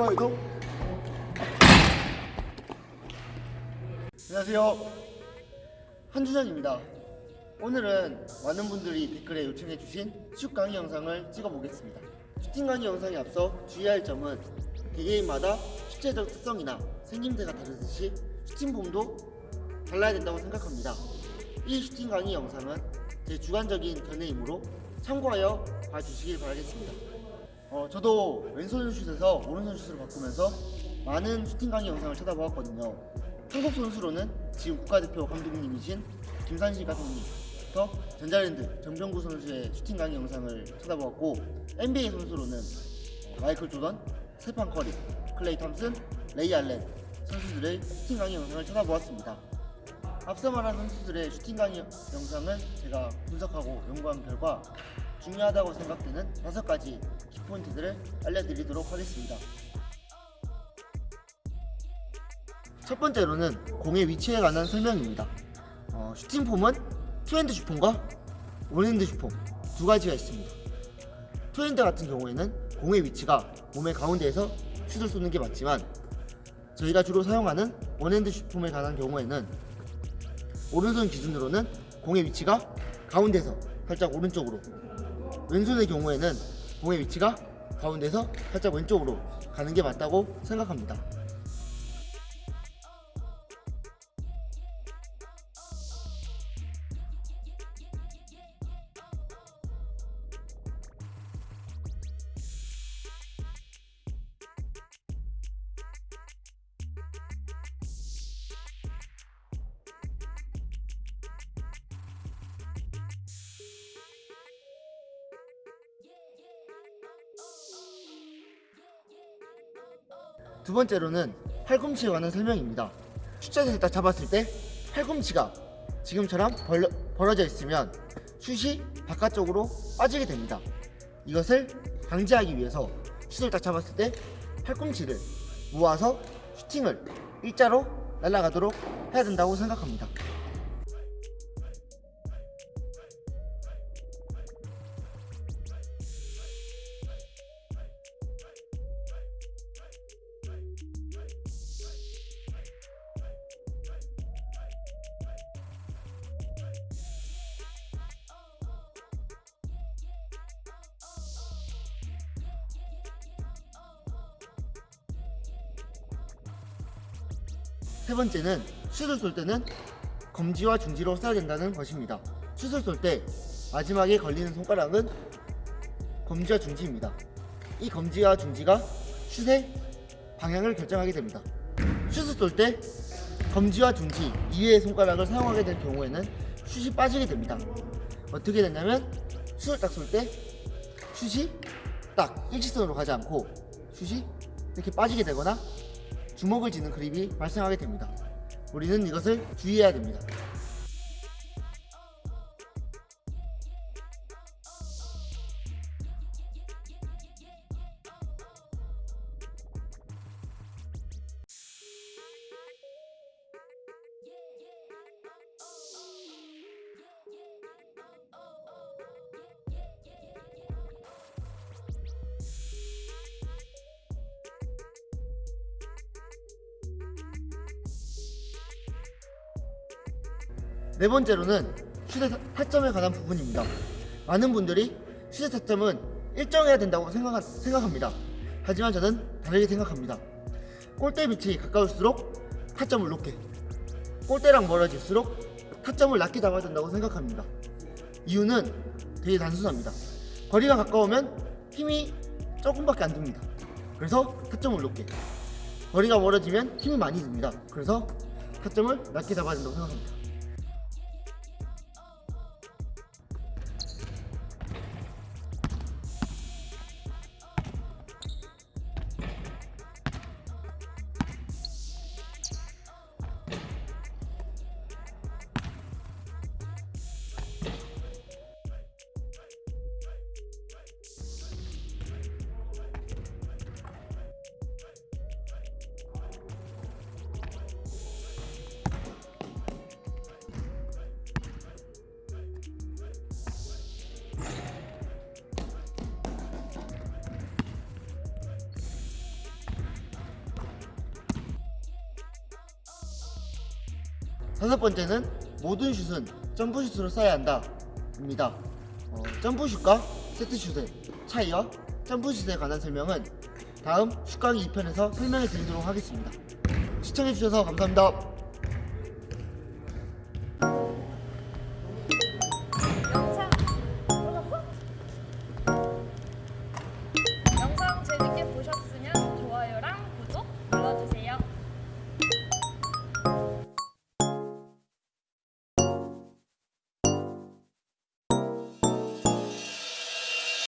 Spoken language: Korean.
좋아요도 안녕하세요. 한준혁입니다. 오늘은 많은 분들이 댓글에 요청해주신 슛 강의 영상을 찍어보겠습니다. 슈팅 강의 영상에 앞서 주의할 점은 개개인마다 실제적 특성이나 생김새가 다르듯이 슈팅 폼도 달라야 된다고 생각합니다. 이 슈팅 강의 영상은 제 주관적인 견해이므로 참고하여 봐주시길 바라겠습니다 어, 저도 왼손 슛에서 오른손 슛으로 바꾸면서 많은 슈팅 강의 영상을 찾아보았거든요. 한국 선수로는 지금 국가대표 감독님이신 김상식 감독님부터 전자랜드 정병국 선수의 슈팅 강의 영상을 찾아보았고 NBA 선수로는 마이클 조던, 스테판 커리, 클레이 탐슨, 레이 알렌 선수들의 슈팅 강의 영상을 찾아보았습니다. 앞서 말한 선수들의 슈팅 강의 영상을 제가 분석하고 연구한 결과 중요하다고 생각되는 다섯 가지 키포인트들을 알려드리도록 하겠습니다. 첫 번째로는 공의 위치에 관한 설명입니다. 어, 슈팅 폼은 two-hand 슛폼과 one-hand 슛폼 두 가지가 있습니다. two-hand 같은 경우에는 공의 위치가 몸의 가운데에서 슛을 쏘는 게 맞지만 저희가 주로 사용하는 원핸드 슈폼에 관한 경우에는 오른손 기준으로는 공의 위치가 가운데서 살짝 오른쪽으로 왼손의 경우에는 공의 위치가 가운데서 살짝 왼쪽으로 가는 게 맞다고 생각합니다. 두 번째로는 팔꿈치에 관한 설명입니다. 슛자세를 딱 잡았을 때 팔꿈치가 지금처럼 벌려, 벌어져 있으면 슛이 바깥쪽으로 빠지게 됩니다. 이것을 방지하기 위해서 슛을 딱 잡았을 때 팔꿈치를 모아서 슈팅을 일자로 날아가도록 해야 된다고 생각합니다. 세 번째는 슛을 쏠 때는 검지와 중지로 쏴야 된다는 것입니다. 슛을 쏠 때 마지막에 걸리는 손가락은 검지와 중지입니다. 이 검지와 중지가 슛의 방향을 결정하게 됩니다. 슛을 쏠 때 검지와 중지 이외의 손가락을 사용하게 될 경우에는 슛이 빠지게 됩니다. 어떻게 되냐면 슛을 딱 쏠 때 슛이 딱 일직선으로 가지 않고 슛이 이렇게 빠지게 되거나 주먹을 쥐는 그립이 발생하게 됩니다. 우리는 이것을 주의해야 됩니다. 네 번째로는 슛의 타점에 관한 부분입니다. 많은 분들이 슛의 타점은 일정해야 된다고 생각, 생각합니다. 하지만 저는 다르게 생각합니다. 골대 밑이 가까울수록 타점을 높게, 골대랑 멀어질수록 타점을 낮게 잡아야 된다고 생각합니다. 이유는 되게 단순합니다. 거리가 가까우면 힘이 조금밖에 안 듭니다. 그래서 타점을 높게. 거리가 멀어지면 힘이 많이 듭니다. 그래서 타점을 낮게 잡아야 된다고 생각합니다. 다섯 번째는 모든 슛은 점프슛으로 쏴야 한다. 입니다. 어, 점프슛과 세트슛의 차이와 점프슛에 관한 설명은 다음 슛 강의 2편에서 설명해 드리도록 하겠습니다. 시청해주셔서 감사합니다.